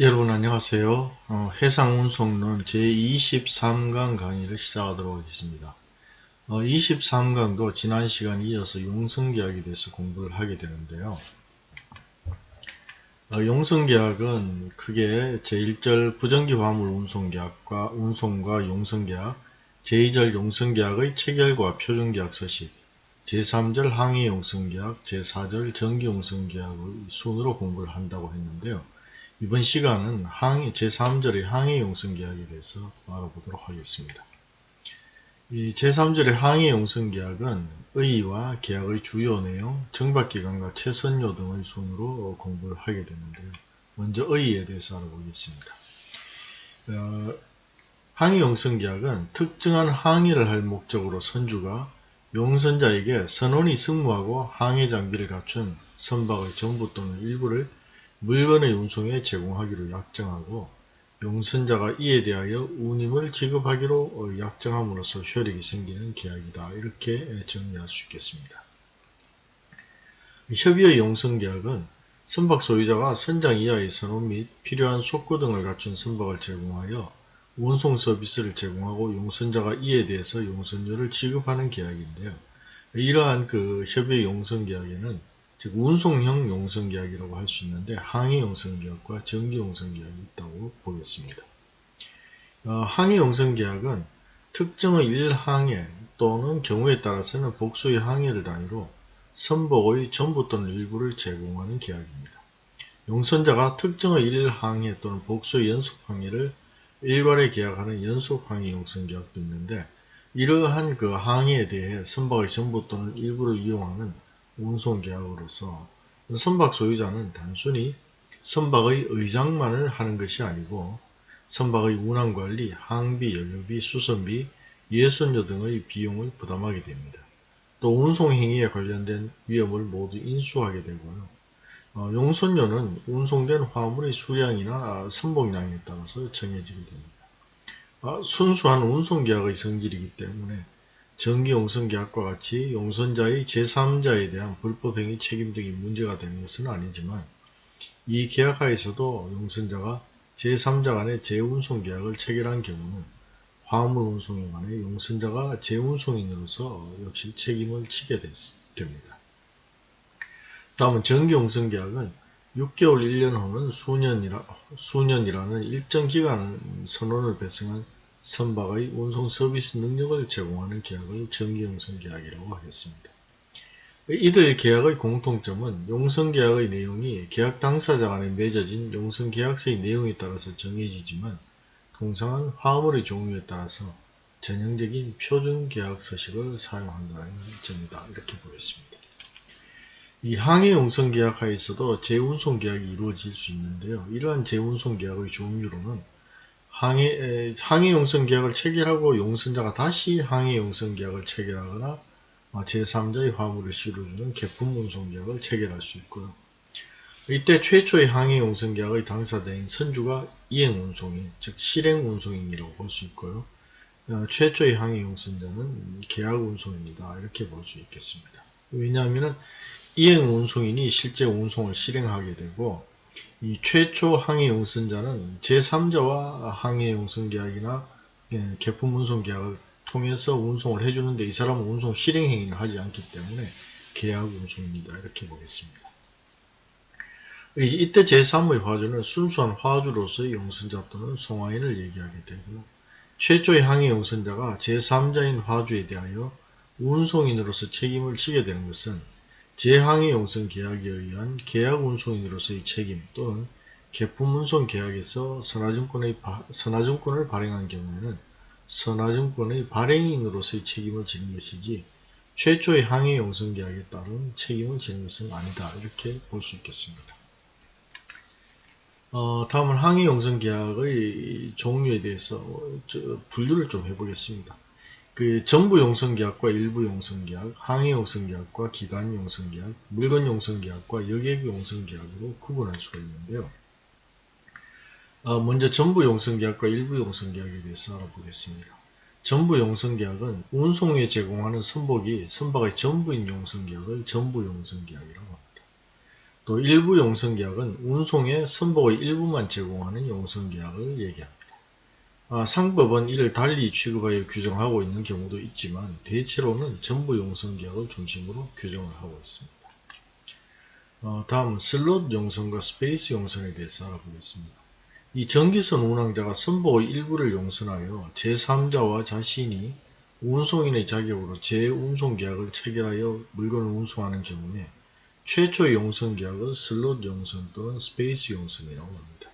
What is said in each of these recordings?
여러분 안녕하세요. 어, 해상운송론 제23강 강의를 시작하도록 하겠습니다. 어, 23강도 지난 시간 이어서 용성계약에 대해서 공부를 하게 되는데요. 어, 용성계약은 크게 제1절 부정기 화물 운송계약과 운송과 용성계약, 제2절 용성계약의 체결과 표준계약 서식, 제3절 항해 용성계약, 제4절 전기 용성계약의 순으로 공부를 한다고 했는데요. 이번 시간은 항해, 제3절의 항해 용성 계약에 대해서 알아보도록 하겠습니다. 이 제3절의 항해 용성 계약은 의의와 계약의 주요 내용, 정박 기간과 최선료 등의 순으로 공부를 하게 되는데요. 먼저 의의에 대해서 알아보겠습니다. 어, 항해 용성 계약은 특정한 항해를 할 목적으로 선주가 용선자에게 선원이 승무하고 항해 장비를 갖춘 선박의 전부 또는 일부를 물건의 운송에 제공하기로 약정하고 용선자가 이에 대하여 운임을 지급하기로 약정함으로써 효력이 생기는 계약이다. 이렇게 정리할 수 있겠습니다. 협의의 용선계약은 선박 소유자가 선장 이하의 선원 및 필요한 속구 등을 갖춘 선박을 제공하여 운송 서비스를 제공하고 용선자가 이에 대해서 용선료를 지급하는 계약인데요. 이러한 그 협의 용선 계약에는 즉 운송형 용성계약이라고 할 수 있는데 항해 용성계약과 전기 용성계약이 있다고 보겠습니다. 어, 항해 용성계약은 특정의 일항해 또는 경우에 따라서는 복수의 항해를 단위로 선복의 전부 또는 일부를 제공하는 계약입니다. 용선자가 특정의 일항해 또는 복수의 연속항해를 일괄에 계약하는 연속항해 용성계약도 있는데 이러한 그 항해에 대해 선박의 전부 또는 일부를 이용하는 운송 계약으로서 선박 소유자는 단순히 선박의 의장만을 하는 것이 아니고 선박의 운항관리, 항비, 연료비, 수선비, 예선료 등의 비용을 부담하게 됩니다. 또 운송 행위에 관련된 위험을 모두 인수하게 되고요. 어, 용선료는 운송된 화물의 수량이나 선복량에 따라서 정해지게 됩니다. 어, 순수한 운송계약의 성질이기 때문에 정기용선계약과 같이 용선자의 제3자에 대한 불법행위 책임 등이 문제가 되는 것은 아니지만 이 계약하에서도 용선자가 제3자 간의 재운송계약을 체결한 경우는 화물 운송에 관해 용선자가 재운송인으로서 역시 책임을 지게 됩니다. 다음은 정기용선계약은 6개월 1년 후는 수년이라, 수년이라는 일정 기간 선언을 배성한 선박의 운송 서비스 능력을 제공하는 계약을 정기용선 계약이라고 하겠습니다. 이들 계약의 공통점은 용선계약의 내용이 계약 당사자 간에 맺어진 용선계약서의 내용에 따라서 정해지지만 통상은 화물의 종류에 따라서 전형적인 표준계약 서식을 사용한다는 점이다. 이렇게 보겠습니다. 이 항해 용선계약 하에서도 재운송계약이 이루어질 수 있는데요. 이러한 재운송계약의 종류로는 항해, 항해 용선 계약을 체결하고 용선자가 다시 항해 용선 계약을 체결하거나 어, 제3자의 화물을 실어주는 개품 운송 계약을 체결할 수 있고요. 이때 최초의 항해 용선 계약의 당사자인 선주가 이행 운송인, 즉 실행 운송인이라고 볼 수 있고요. 어, 최초의 항해 용선자는 계약 운송입니다. 이렇게 볼 수 있겠습니다. 왜냐하면 이행 운송인이 실제 운송을 실행하게 되고 이 최초 항해 용선자는 제3자와 항해 용선 계약이나 예, 개품 운송 계약을 통해서 운송을 해주는데 이 사람은 운송 실행 행위를 하지 않기 때문에 계약 운송입니다. 이렇게 보겠습니다. 이때 제3의 화주는 순수한 화주로서의 용선자 또는 송화인을 얘기하게 되고 최초의 항해 용선자가 제3자인 화주에 대하여 운송인으로서 책임을 지게 되는 것은 제항해 용선 계약에 의한 계약 운송인으로서의 책임 또는 개품 운송 계약에서 선화증권의 선화증권을 발행한 경우에는 선화증권의 발행인으로서의 책임을 지는 것이지 최초의 항해 용선 계약에 따른 책임을 지는 것은 아니다. 이렇게 볼 수 있겠습니다. 어, 다음은 항해 용선 계약의 종류에 대해서 분류를 좀 해보겠습니다. 그 전부 용선계약과 일부 용선계약, 항해 용선계약과 기간 용선계약, 물건 용선계약과 여객 용선계약으로 구분할 수가 있는데요. 어, 먼저 전부 용선계약과 일부 용선계약에 대해서 알아보겠습니다. 전부 용선계약은 운송에 제공하는 선복이 선박의 전부인 용선계약을 전부 용선계약이라고 합니다. 또 일부 용선계약은 운송의 선복의 일부만 제공하는 용선계약을 얘기합니다. 아, 상법은 이를 달리 취급하여 규정하고 있는 경우도 있지만 대체로는 전부 용선계약을 중심으로 규정을 하고 있습니다. 어, 다음은 슬롯 용선과 space 용선에 대해서 알아보겠습니다. 이 정기선 운항자가 선복의 일부를 용선하여 제3자와 자신이 운송인의 자격으로 재운송계약을 체결하여 물건을 운송하는 경우에 최초의 용선계약은 슬롯 용선 또는 space 용선이라고 합니다.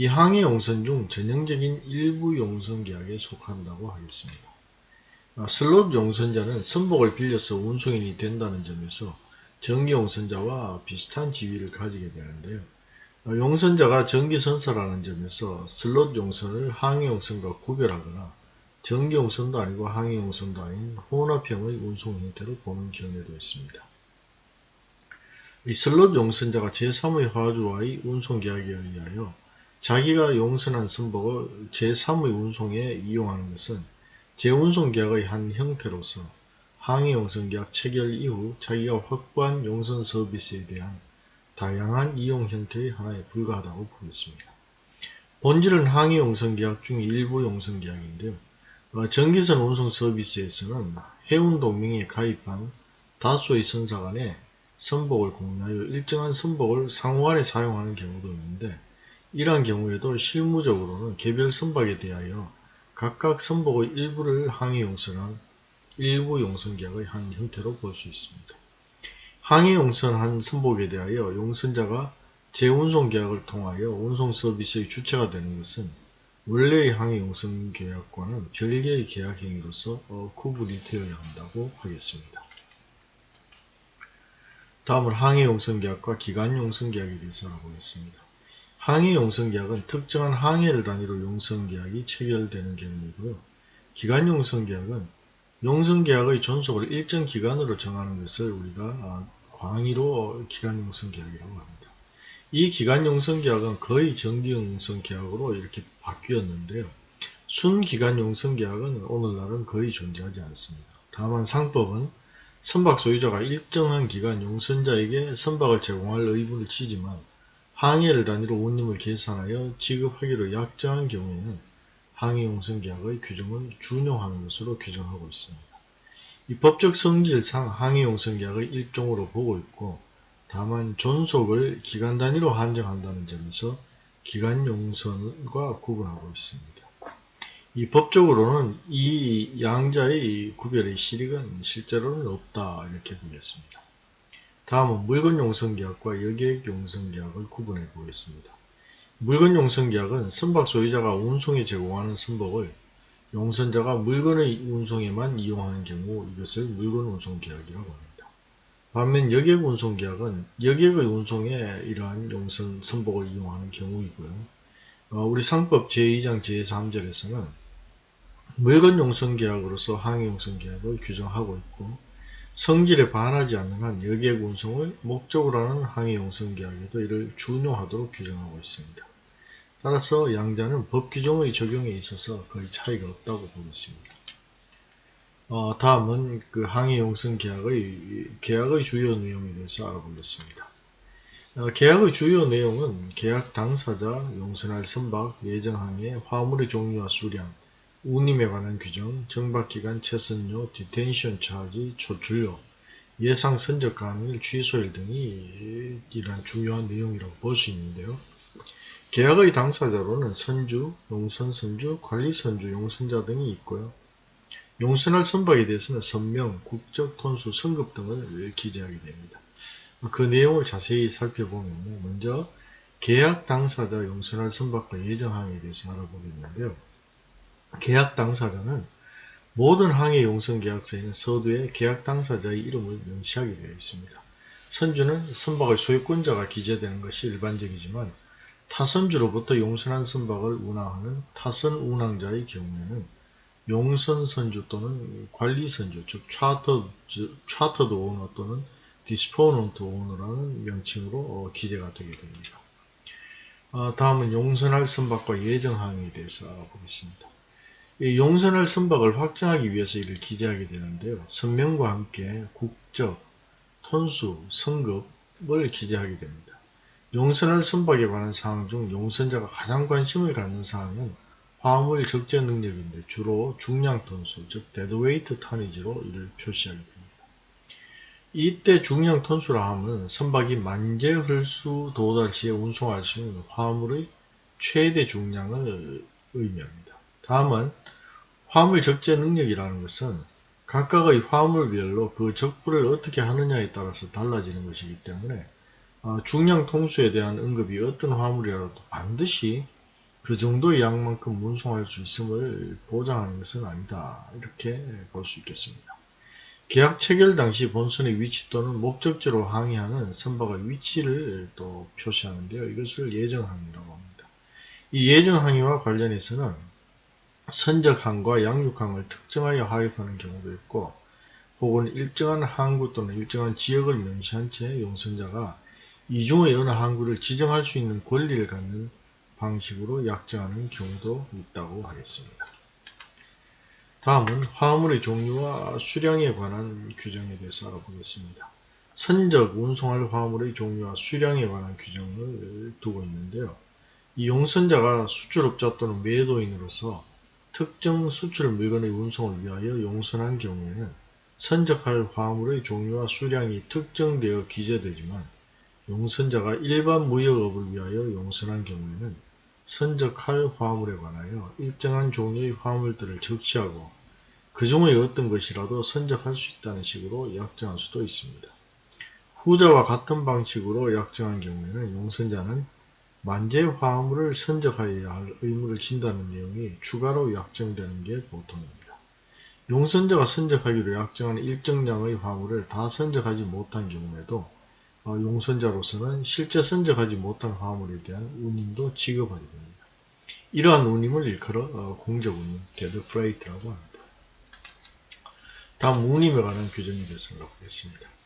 이 항해 용선 중 전형적인 일부 용선 계약에 속한다고 하겠습니다. 아, 슬롯 용선자는 선복을 빌려서 운송인이 된다는 점에서 정기 용선자와 비슷한 지위를 가지게 되는데요. 아, 용선자가 정기선사라는 점에서 슬롯 용선을 항해 용선과 구별하거나 정기 용선도 아니고 항해 용선도 아닌 혼합형의 운송 형태로 보는 경우도 있습니다. 이 슬롯 용선자가 제3의 화주와의 운송계약에 의하여 자기가 용선한 선복을 제3의 운송에 이용하는 것은 재운송계약의 한 형태로서 항해용선계약 체결 이후 자기가 확보한 용선 서비스에 대한 다양한 이용 형태의 하나에 불과하다고 보겠습니다. 본질은 항해용선계약 중 일부 용선계약인데요. 어, 전기선 운송 서비스에서는 해운동맹에 가입한 다수의 선사 간에 선복을 공유하여 일정한 선복을 상호간에 사용하는 경우도 있는데 이러한 경우에도 실무적으로는 개별 선박에 대하여 각각 선복의 일부를 항해 용선한 일부 용선계약의 한 형태로 볼 수 있습니다. 항해 용선한 선복에 대하여 용선자가 재운송 계약을 통하여 운송 서비스의 주체가 되는 것은 원래의 항해 용선 계약과는 별개의 계약 행위로서 어, 구분이 되어야 한다고 하겠습니다. 다음은 항해 용선 계약과 기간 용선 계약에 대해서 알아보겠습니다. 항해 용선계약은 특정한 항해를 단위로 용선계약이 체결되는 경우이고요. 기간 용선계약은 용선계약의 존속을 일정 기간으로 정하는 것을 우리가 아, 광의로 기간 용선계약이라고 합니다. 이 기간 용선계약은 거의 정기 용선계약으로 이렇게 바뀌었는데요. 순기간 용선계약은 오늘날은 거의 존재하지 않습니다. 다만 상법은 선박 소유자가 일정한 기간 용선자에게 선박을 제공할 의무를 지지만 항해를 단위로 운임을 계산하여 지급하기로 약정한 경우에는 항해용선계약의 규정을 준용하는 것으로 규정하고 있습니다. 이 법적 성질상 항해용선계약의 일종으로 보고 있고 다만 존속을 기간 단위로 한정한다는 점에서 기간용선과 구분하고 있습니다. 이 법적으로는 이 양자의 구별의 실익은 실제로는 없다 이렇게 보겠습니다. 다음은 물건용선계약과 여객용선계약을 구분해 보겠습니다. 물건용선계약은 선박 소유자가 운송에 제공하는 선박을 용선자가 물건의 운송에만 이용하는 경우 이것을 물건운송계약이라고 합니다. 반면 여객운송계약은 여객의 운송에 이러한 용선 선박을 이용하는 경우이고요. 어, 우리 상법 제2장 제3절에서는 물건용선계약으로서 항해용선계약을 규정하고 있고 성질에 반하지 않는 한 여객 운송을 목적으로 하는 항해용선 계약에도 이를 준용하도록 규정하고 있습니다. 따라서 양자는 법 규정의 적용에 있어서 거의 차이가 없다고 보겠습니다. 어, 다음은 그 항해용선 계약의 계약의 주요 내용에 대해서 알아보겠습니다. 어, 계약의 주요 내용은 계약 당사자, 용선할 선박, 예정항해, 화물의 종류와 수량, 운임에 관한 규정, 정박기간, 체선료, detention charge, 조출료, 예상 선적 가능일, 취소일 등이 이러한 중요한 내용이라고 볼 수 있는데요. 계약의 당사자로는 선주, 용선 선주, 관리 선주, 용선자 등이 있고요. 용선할 선박에 대해서는 선명, 국적, 톤수, 성급 등을 기재하게 됩니다. 그 내용을 자세히 살펴보면 먼저 계약 당사자 용선할 선박과 예정항에 대해서 알아보겠는데요. 계약 당사자는 모든 항해 용선 계약서에는 서두에 계약 당사자의 이름을 명시하게 되어 있습니다. 선주는 선박의 소유권자가 기재되는 것이 일반적이지만 타선주로부터 용선한 선박을 운항하는 타선 운항자의 경우에는 용선 선주 또는 관리 선주, 즉 차터, 차터드 오너 또는 disponent owner라는 명칭으로 어, 기재가 되게 됩니다. 어, 다음은 용선할 선박과 예정항에 대해서 알아보겠습니다. 용선할 선박을 확정하기 위해서 이를 기재하게 되는데요. 선명과 함께 국적, 톤수, 선급, 직업을 기재하게 됩니다. 용선할 선박에 관한 사항 중 용선자가 가장 관심을 갖는 사항은 화물 적재 능력인데 주로 중량 톤수, 즉 deadweight tonnage로 이를 표시하게 됩니다. 이때 중량 톤수라 하면 선박이 만재 흘수 도달 시에 운송할 수 있는 화물의 최대 중량을 의미합니다. 다음은 화물 적재 능력이라는 것은 각각의 화물별로 그 적부를 어떻게 하느냐에 따라서 달라지는 것이기 때문에 어, 중량 톤수에 대한 언급이 어떤 화물이라도 반드시 그 정도의 양만큼 운송할 수 있음을 보장하는 것은 아니다. 이렇게 볼 수 있겠습니다. 계약 체결 당시 본선의 위치 또는 목적지로 항해하는 선박의 위치를 또 표시하는데요. 이것을 예정항이라고 합니다. 이 예정항이와 관련해서는 선적항과 양육항을 특정하여 하입하는 경우도 있고 혹은 일정한 항구 또는 일정한 지역을 명시한 채 용선자가 이 중의 어느 항구를 지정할 수 있는 권리를 갖는 방식으로 약정하는 경우도 있다고 하겠습니다. 다음은 화물의 종류와 수량에 관한 규정에 대해서 알아보겠습니다. 선적, 운송할 화물의 종류와 수량에 관한 규정을 두고 있는데요. 이 용선자가 수출업자 또는 매도인으로서 특정 수출 물건의 운송을 위하여 용선한 경우에는 선적할 화물의 종류와 수량이 특정되어 기재되지만 용선자가 일반 무역업을 위하여 용선한 경우에는 선적할 화물에 관하여 일정한 종류의 화물들을 적시하고 그 중의 어떤 것이라도 선적할 수 있다는 식으로 약정할 수도 있습니다. 후자와 같은 방식으로 약정한 경우에는 용선자는 만재 화물을 선적하여야 할 의무를 진다는 내용이 추가로 약정되는 게 보통입니다. 용선자가 선적하기로 약정한 일정량의 화물을 다 선적하지 못한 경우에도 어, 용선자로서는 실제 선적하지 못한 화물에 대한 운임도 지급하게 됩니다. 이러한 운임을 일컬어 어, 공적운임, dead freight라고 합니다. 다음 운임에 관한 규정에 대해서 알아보겠습니다.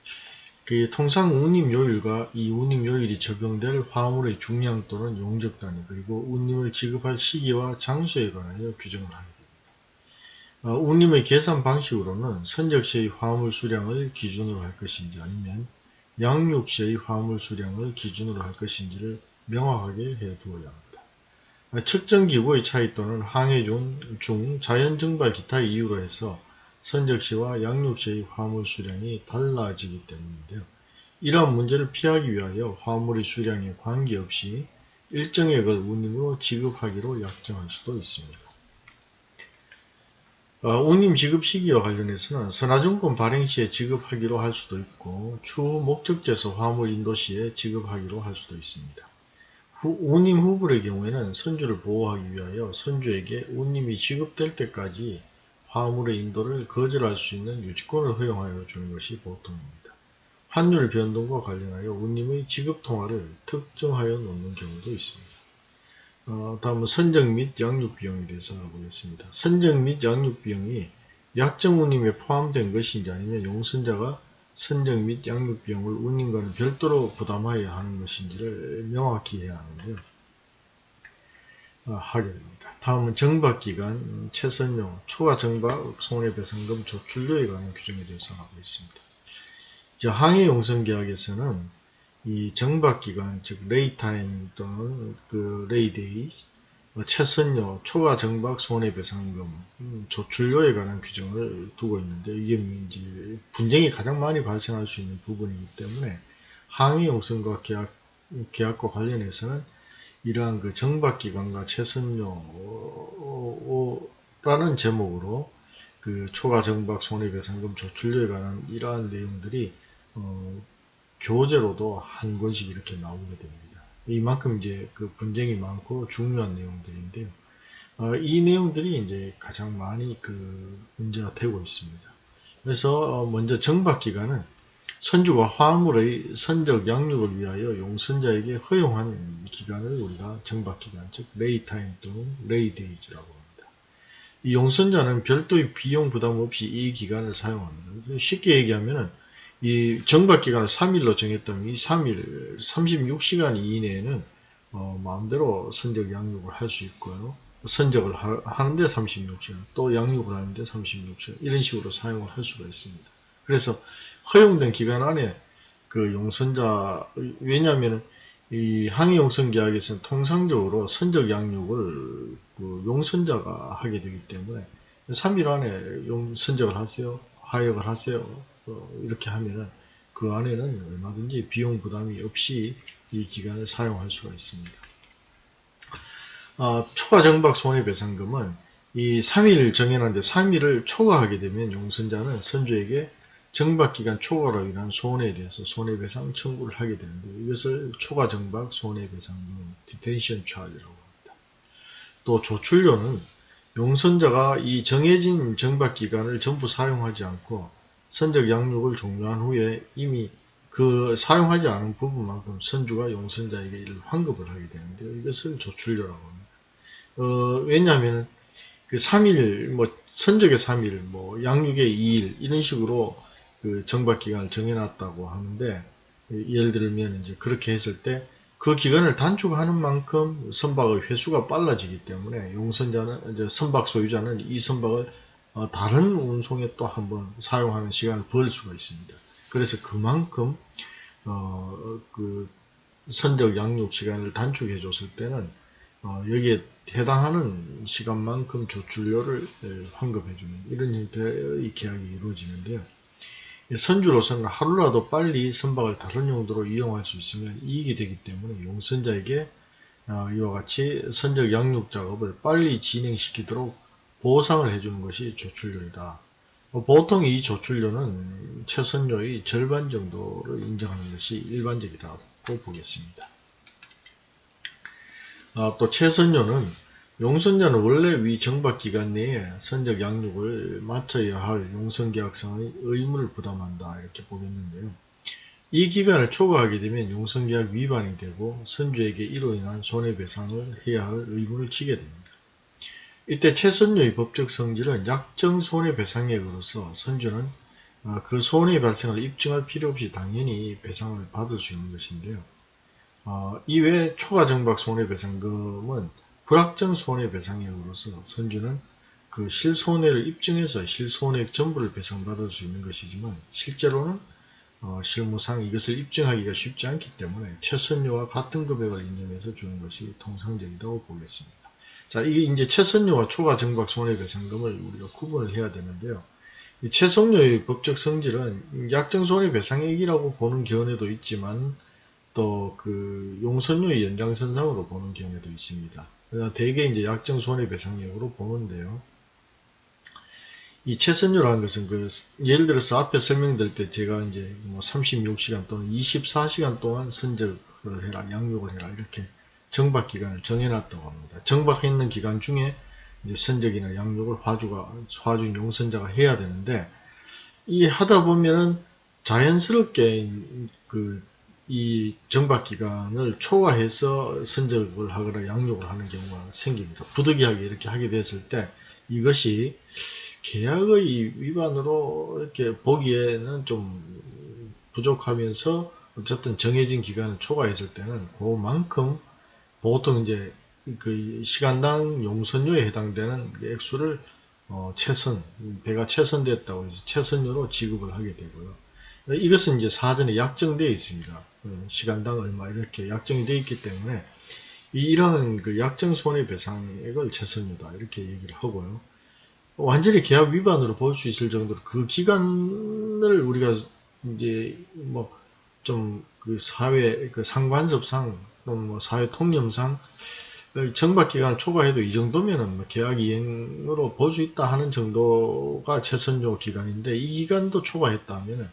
그 통상 운임 요율과 이 운임 요율이 적용될 화물의 중량 또는 용적 단위 그리고 운임을 지급할 시기와 장소에 관하여 규정을 됩니다. 어, 운임의 계산 방식으로는 선적 시의 화물 수량을 기준으로 할 것인지 아니면 양육 시의 화물 수량을 기준으로 할 것인지를 명확하게 해 두어야 합니다. 어, 측정 기구의 차이 또는 항해 중 자연 증발 기타 이유로 해서 선적시와 양육시의 화물 수량이 달라지기 때문인데요. 이러한 문제를 피하기 위하여 화물의 수량에 관계없이 일정액을 운임으로 지급하기로 약정할 수도 있습니다. 어, 운임 지급 시기와 관련해서는 선화증권 발행 시에 지급하기로 할 수도 있고 추후 목적지에서 화물 인도 시에 지급하기로 할 수도 있습니다. 후, 운임 후불의 경우에는 선주를 보호하기 위하여 선주에게 운임이 지급될 때까지 화물의 인도를 거절할 수 있는 유치권을 허용하여 주는 것이 보통입니다. 환율 변동과 관련하여 운임의 지급 통화를 특정하여 놓는 경우도 있습니다. 어, 다음은 선적 및 양육 비용에 대해서 알아보겠습니다. 선적 및 양육 비용이 약정 운임에 포함된 것인지 아니면 용선자가 선적 및 양육 비용을 운임과는 별도로 부담하여야 하는 것인지를 명확히 해야 하는데요. 어, 하게 됩니다. 다음은 정박기간, 최선용, 초과 정박, 손해배상금, 조출료에 관한 규정에 대해서 하고 있습니다. 이제 항해용선계약에서는 이 정박기간, 즉 laytime 또는 그 layday, 뭐 체선료, 초과 정박, 손해배상금, 음, 조출료에 관한 규정을 두고 있는데 이게 이제 분쟁이 가장 많이 발생할 수 있는 부분이기 때문에 항해용선과 계약, 계약과 관련해서는 이러한 그 정박기간과 체선료라는 제목으로 그 초과 정박 손해배상금 조출료에 관한 이러한 내용들이 어, 교재로도 한 권씩 이렇게 나오게 됩니다. 이만큼 이제 그 분쟁이 많고 중요한 내용들인데요. 어, 이 내용들이 이제 가장 많이 그 문제가 되고 있습니다. 그래서 어, 먼저 정박기간은 선주가 화물의 선적 양육을 위하여 용선자에게 허용한 기간을 우리가 정박기간, 즉 laytime 또는 laydays라고 합니다. 이 용선자는 별도의 비용 부담 없이 이 기간을 사용합니다. 쉽게 얘기하면 이 정박기간을 3일로 정했다면 이 3일, 36시간 이내에는 어, 마음대로 선적 양육을 할 수 있고요. 선적을 하, 는데 36시간, 또 양육을 하는데 36시간 이런 식으로 사용을 할 수가 있습니다. 그래서 허용된 기간 안에 그 용선자 왜냐하면 이 항해 용선 계약에서는 통상적으로 선적 양육을 그 용선자가 하게 되기 때문에 3일 안에 용 선적을 하세요 하역을 하세요 어, 이렇게 하면은 그 안에는 얼마든지 비용 부담이 없이 이 기간을 사용할 수가 있습니다. 아, 초과 정박 손해배상금은 이 3일 정해놨는데 3일을 초과하게 되면 용선자는 선주에게 정박기간 초과로 인한 손해에 대해서 손해배상 청구를 하게 되는데 이것을 초과 정박 손해배상금 detention charge라고 합니다. 또 조출료는 용선자가 이 정해진 정박기간을 전부 사용하지 않고 선적 양육을 종료한 후에 이미 그 사용하지 않은 부분만큼 선주가 용선자에게 환급을 하게 되는데 이것을 조출료라고 합니다. 어, 왜냐하면 그 3일, 뭐, 선적의 3일, 뭐, 양육의 2일, 이런 식으로 그 정박 기간을 정해놨다고 하는데, 예를 들면 이제 그렇게 했을 때, 그 기간을 단축하는 만큼 선박의 회수가 빨라지기 때문에 용선자는, 이제 선박 소유자는 이 선박을 어, 다른 운송에 또 한번 사용하는 시간을 벌 수가 있습니다. 그래서 그만큼, 어, 그, 선적 양육 시간을 단축해 줬을 때는 어, 여기에 해당하는 시간만큼 조출료를 환급해 주는 이런 형태의 계약이 이루어지는데요. 선주로서는 하루라도 빨리 선박을 다른 용도로 이용할 수 있으면 이익이 되기 때문에 용선자에게 어, 이와 같이 선적 양육 작업을 빨리 진행시키도록 보상을 해주는 것이 조출료이다. 어, 보통 이 조출료는 최선료의 절반 정도를 인정하는 것이 일반적이다고 보겠습니다. 아, 또 최선료는 용선자는 원래 위 정박기간 내에 선적 양육을 마쳐야 할 용선계약상의 의무를 부담한다 이렇게 보겠는데요. 이 기간을 초과하게 되면 용선계약 위반이 되고 선주에게 이로 인한 손해배상을 해야 할 의무를 지게 됩니다. 이때 최선료의 법적 성질은 약정 손해배상액으로서 선주는 아, 그 손해 발생을 입증할 필요 없이 당연히 배상을 받을 수 있는 것인데요. 어, 이외에 초과 정박 손해배상금은 불확정 손해배상액으로서 선주는 그 실손해를 입증해서 실손해액 전부를 배상받을 수 있는 것이지만 실제로는 어, 실무상 이것을 입증하기가 쉽지 않기 때문에 최선료와 같은 금액을 인정해서 주는 것이 통상적이라고 보겠습니다. 자, 이게 이제 최선료와 초과 정박 손해배상금을 우리가 구분을 해야 되는데요. 이 최선료의 법적 성질은 약정 손해배상액이라고 보는 견해도 있지만 또 그 용선료의 연장선상으로 보는 경우도 있습니다. 대개 이제 약정 손해배상액으로 보는데요. 이 최선료라는 것은 그 예를 들어서 앞에 설명될 때 제가 이제 뭐 36시간 또는 24시간 동안 선적을 해라, 양육을 해라 이렇게 정박 기간을 정해놨다고 합니다. 정박했는 기간 중에 이제 선적이나 양육을 화주가 화주 용선자가 해야 되는데 이 하다 보면은 자연스럽게 그 이 정박 기간을 초과해서 선적을 하거나 양육을 하는 경우가 생깁니다. 부득이하게 이렇게 하게 됐을 때 이것이 계약의 위반으로 이렇게 보기에는 좀 부족하면서 어쨌든 정해진 기간을 초과했을 때는 그만큼 보통 이제 그 시간당 용선료에 해당되는 그 액수를 어 최선 배가 최선됐다고 해서 최선료로 지급을 하게 되고요. 이것은 이제 사전에 약정되어 있습니다. 어, 시간당 얼마 이렇게 약정이 되어 있기 때문에 이러한 그 약정 손해배상액을 최선이다 이렇게 얘기를 하고요. 완전히 계약 위반으로 볼 수 있을 정도로 그 기간을 우리가 이제 뭐 좀 그 사회 그 상관섭상 또는 뭐 사회 통념상 정박 기간을 초과해도 이 정도면은 뭐 계약 이행으로 볼 수 있다 하는 정도가 최선료 기간인데 이 기간도 초과했다면은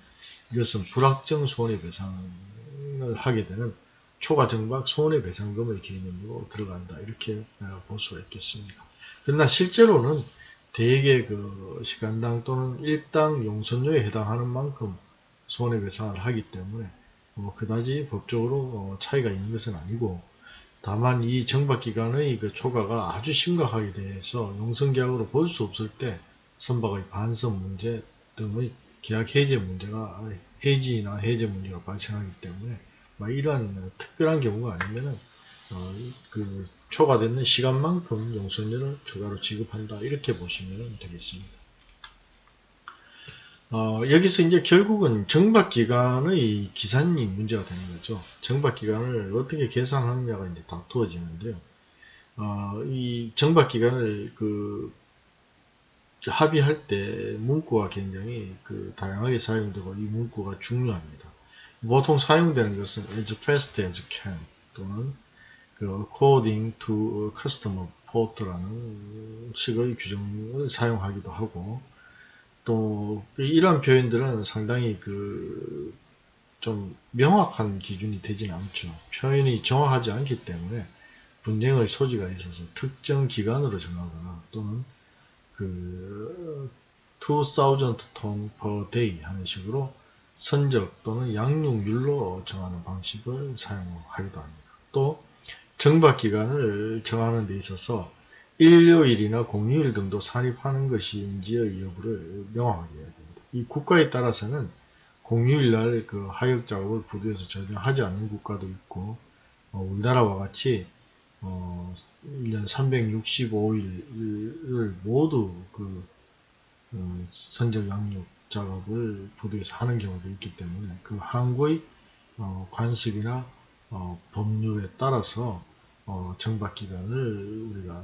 이것은 불확정 손해배상을 하게 되는 초과정박 손해배상금의 개념으로 들어간다 이렇게 볼 수가 있겠습니다. 그러나 실제로는 대개 그 시간당 또는 일당 용선료에 해당하는 만큼 손해배상을 하기 때문에 뭐 그다지 법적으로 어, 차이가 있는 것은 아니고 다만 이 정박기간의 그 초과가 아주 심각하게 대해서 용선계약으로 볼 수 없을 때 선박의 반선 문제 등의 계약 해제 문제가 해지나 해제 문제가 발생하기 때문에 이러한 특별한 경우가 아니면은 어, 그 초과되는 시간만큼 용선료를 추가로 지급한다 이렇게 보시면 되겠습니다. 어, 여기서 이제 결국은 정박기간의 기산이 문제가 되는 거죠. 정박기간을 어떻게 계산하느냐가 이제 다투어지는데요. 어, 이 정박기간을 그 합의할 때 문구가 굉장히 그 다양하게 사용되고 이 문구가 중요합니다. 보통 사용되는 것은 as fast as can 또는 그 according to customer port라는 식의 규정을 사용하기도 하고 또 이러한 표현들은 상당히 그 좀 명확한 기준이 되지는 않죠. 표현이 정확하지 않기 때문에 분쟁의 소지가 있어서 특정 기간으로 정하거나 또는 그 2000 ton per day 하는 식으로 선적 또는 양육률로 정하는 방식을 사용하기도 합니다. 또 정박기간을 정하는 데 있어서 일요일이나 공휴일 등도 산입하는 것인지의 여부를 명확하게 해야 됩니다. 이 국가에 따라서는 공휴일날 그 하역 작업을 부두에서 전혀 하지 않는 국가도 있고 어, 우리나라와 같이 어, 1년 365일을 모두 그 어, 선적 양육 작업을 부두에서 하는 경우도 있기 때문에 그 한국의 어, 관습이나 어, 법률에 따라서 어, 정박기간을 우리가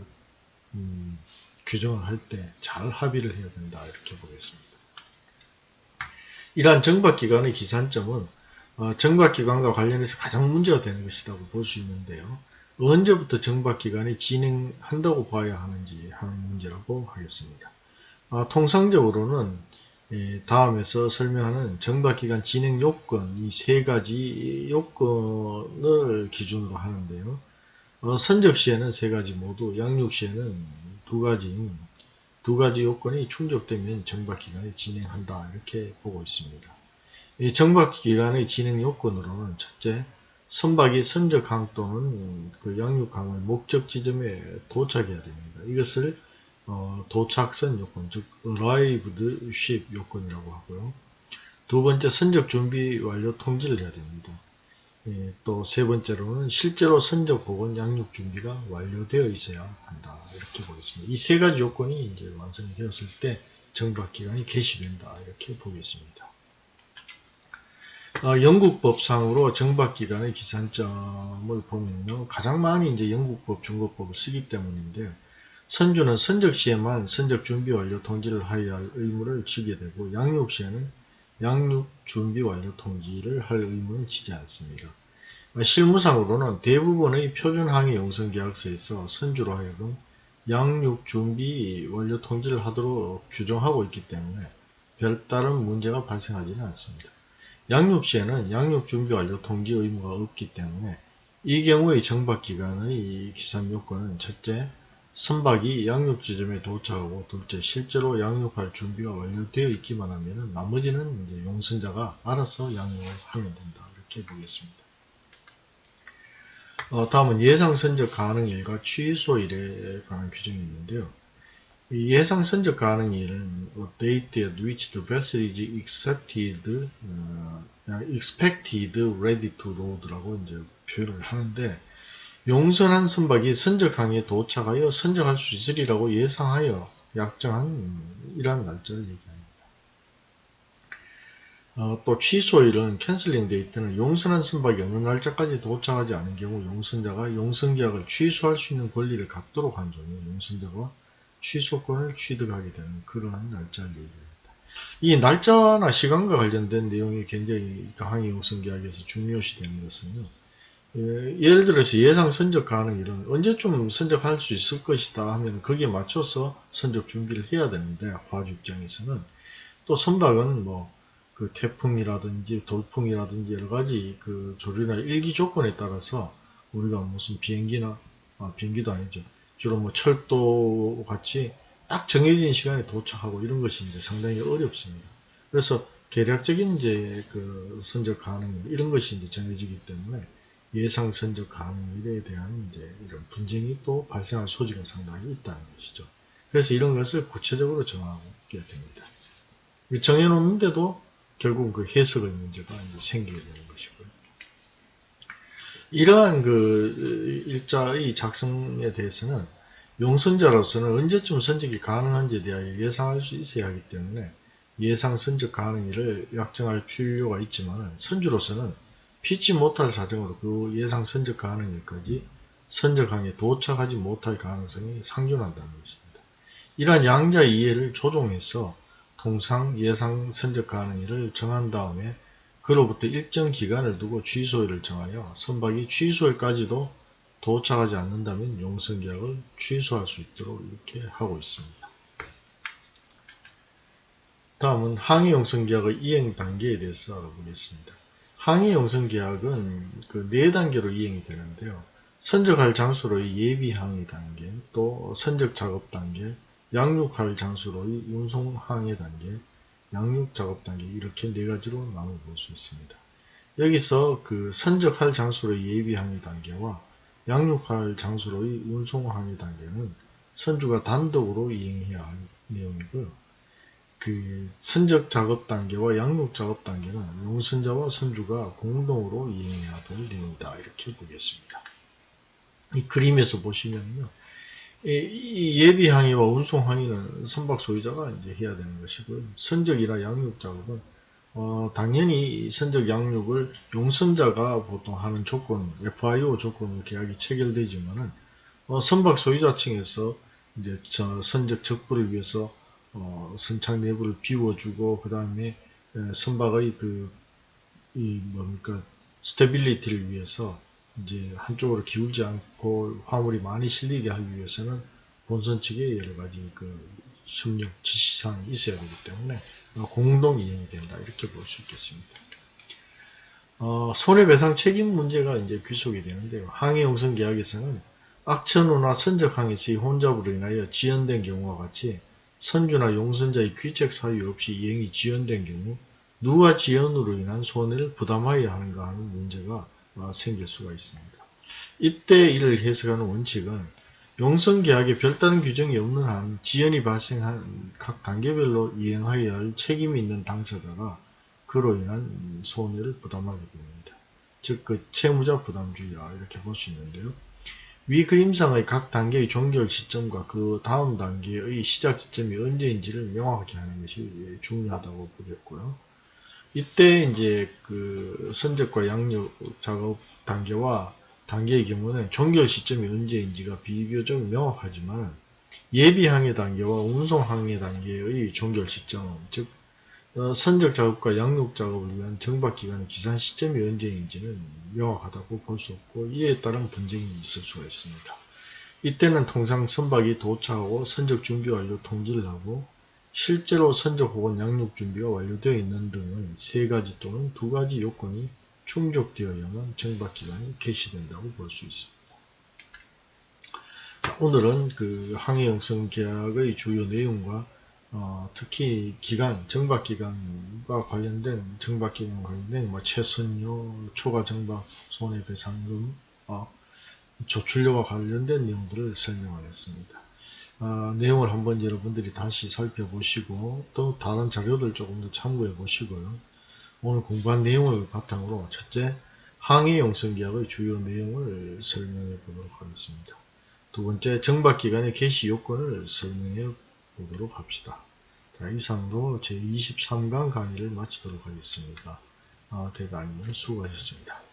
음, 규정을 할 때 잘 합의를 해야 된다 이렇게 보겠습니다. 이러한 정박기간의 기산점은 어, 정박기간과 관련해서 가장 문제가 되는 것이라고 볼 수 있는데요. 언제부터 정박기간이 진행한다고 봐야 하는지 하는 문제라고 하겠습니다. 아, 통상적으로는 예, 다음에서 설명하는 정박기간 진행 요건 이 세 가지 요건을 기준으로 하는데요. 어, 선적 시에는 세 가지 모두, 양육 시에는 두 가지, 두 가지 요건이 충족되면 정박 기간이 진행한다 이렇게 보고 있습니다. 이 정박 기간의 진행 요건으로는 첫째, 선박이 선적항 또는 그 양육항의 목적 지점에 도착해야 됩니다. 이것을 어, 도착선 요건, 즉 arrived ship 요건이라고 하고요. 두 번째, 선적 준비 완료 통지를 해야 됩니다. 예, 또세 번째로는 실제로 선적 혹은 양육 준비가 완료되어 있어야 한다. 이렇게 보겠습니다. 이 세 가지 요건이 이제 완성이 되었을 때 정박 기간이 개시된다. 이렇게 보겠습니다. 어, 영국법상으로 정박 기간의 기산점을 보면요. 가장 많이 이제 영국법, 중국법을 쓰기 때문인데요. 선주는 선적 시에만 선적 준비 완료 통지를 하여야 할 의무를 지게 되고 양육 시에는 양육 준비 완료 통지를 할 의무는 지지 않습니다. 실무상으로는 대부분의 표준 항해 용선 계약서에서 선주로 하여금 양육 준비 완료 통지를 하도록 규정하고 있기 때문에 별다른 문제가 발생하지는 않습니다. 양육 시에는 양육 준비 완료 통지 의무가 없기 때문에 이 경우의 정박 기간의 기산 요건은 첫째, 선박이 양육 지점에 도착하고 둘째 실제로 양육할 준비가 완료되어 있기만 하면 나머지는 이제 용선자가 알아서 양육을 하면 된다 이렇게 보겠습니다. 어, 다음은 예상 선적 가능일과 취소일에 관한 규정이 있는데요. 예상 선적 가능일은 date at which the vessel is accepted, 어, expected ready to load라고 이제 표현을 하는데 용선한 선박이 선적항에 도착하여 선적할 수 있으리라고 예상하여 약정한 이러한 날짜를 얘기합니다. 어, 또 취소일은 cancelling date는 용선한 선박이 어느 날짜까지 도착하지 않은 경우 용선자가 용선계약을 취소할 수 있는 권리를 갖도록 한 경우 용선자가 취소권을 취득하게 되는 그러한 날짜를 얘기합니다. 이 날짜나 시간과 관련된 내용이 굉장히 항해 용선계약에서 중요시 되는 것은요. 예, 예를 들어서 예상 선적 가능 일은 언제쯤 선적할 수 있을 것이다 하면 거기에 맞춰서 선적 준비를 해야 되는데 화주 입장에서는 또 선박은 뭐 그 태풍이라든지 돌풍이라든지 여러 가지 그 조류나 일기 조건에 따라서 우리가 무슨 비행기나 아, 비행기도 아니죠 주로 뭐 철도 같이 딱 정해진 시간에 도착하고 이런 것이 이제 상당히 어렵습니다. 그래서 계략적인 이제 그 선적 가능 이런 것이 이제 정해지기 때문에 예상 선적 가능일에 대한 이제 이런 분쟁이 또 발생할 소지가 상당히 있다는 것이죠. 그래서 이런 것을 구체적으로 정하게 됩니다. 정해놓는데도 결국 그 해석의 문제가 이제 생기게 되는 것이고요. 이러한 그 일자의 작성에 대해서는 용선자로서는 언제쯤 선적이 가능한지에 대하여 예상할 수 있어야 하기 때문에 예상 선적 가능일을 약정할 필요가 있지만 선주로서는 피치 못할 사정으로 그 예상 선적 가능일까지 선적항에 도착하지 못할 가능성이 상존한다는 것입니다. 이러한 양자 이해를 조정해서 통상 예상 선적 가능일을 정한 다음에 그로부터 일정 기간을 두고 취소일을 정하여 선박이 취소일까지도 도착하지 않는다면 용선계약을 취소할 수 있도록 이렇게 하고 있습니다. 다음은 항해용선계약의 이행 단계에 대해서 알아보겠습니다. 항해용선계약은 그네 단계로 이행이 되는데요. 선적할 장소로의 예비 항해 단계, 또 선적 작업 단계, 양육할 장소로의 운송 항해 단계, 양육 작업 단계 이렇게 네 가지로 나눠 볼 수 있습니다. 여기서 그 선적할 장소로의 예비 항해 단계와 양육할 장소로의 운송 항해 단계는 선주가 단독으로 이행해야 할 내용이고요. 그 선적 작업 단계와 양육 작업 단계는 용선자와 선주가 공동으로 이행해야 될 내용이다 이렇게 보겠습니다. 이 그림에서 보시면요. 이 예비 항해와 운송 항해는 선박 소유자가 이제 해야 되는 것이고요. 선적이나 양육 작업은 어, 당연히 선적 양륙을 용선자가 보통 하는 조건, FIO 조건으로 계약이 체결되지만은 어, 선박 소유자 측에서 이제 저 선적 적부를 위해서 어, 선창 내부를 비워주고 그 다음에 선박의 그 이 뭡니까 stability를 위해서 이제 한쪽으로 기울지 않고 화물이 많이 실리게 하기 위해서는 본선 측에 여러 가지 그 협력 지시사항이 있어야 되기 때문에 공동 이행이 된다 이렇게 볼 수 있겠습니다. 어, 손해배상 책임 문제가 이제 귀속이 되는데요. 항해용선 계약에서는 악천후나 선적항에서의 혼잡으로 인하여 지연된 경우와 같이 선주나 용선자의 귀책 사유 없이 이행이 지연된 경우 누가 지연으로 인한 손해를 부담하여야 하는가 하는 문제가 어, 생길 수가 있습니다. 이때 이를 해석하는 원칙은 용선계약에 별다른 규정이 없는 한 지연이 발생한 각 단계별로 이행하여야 할 책임이 있는 당사자가 그로 인한 손해를 부담하게 됩니다. 즉, 그 채무자 부담주의라 이렇게 볼 수 있는데요. 위 그림상의 각 단계의 종결 시점과 그 다음 단계의 시작 시점이 언제인지를 명확하게 하는 것이 중요하다고 보겠고요. 이때 이제 그 선적과 양육 작업 단계와 단계의 경우는 종결 시점이 언제인지가 비교적 명확하지만 예비 항해 단계와 운송 항해 단계의 종결 시점, 즉 어, 선적 작업과 양육 작업을 위한 정박 기간의 기산 시점이 언제인지는 명확하다고 볼 수 없고 이에 따른 분쟁이 있을 수가 있습니다. 이때는 통상 선박이 도착하고 선적 준비 완료 통지를 하고 실제로 선적 혹은 양육 준비가 완료되어 있는 등의 세 가지 또는 두 가지 요건이 충족되어야만 정박기간이 개시된다고 볼 수 있습니다. 자, 오늘은 그 항해용성 계약의 주요 내용과 어, 특히 기간, 정박기간과 관련된 정박기간 관련된 뭐 최선료, 초과 정박, 손해배상금, 어, 조출료와 관련된 내용들을 설명하겠습니다. 어, 내용을 한번 여러분들이 다시 살펴보시고 또 다른 자료들 조금 더 참고해 보시고요. 오늘 공부한 내용을 바탕으로 첫째 항해용선계약의 주요 내용을 설명해 보도록 하겠습니다. 두 번째 정박기간의 개시 요건을 설명해 보도록 합시다. 자, 이상으로 제23강 강의를 마치도록 하겠습니다. 아, 대단히 수고하셨습니다.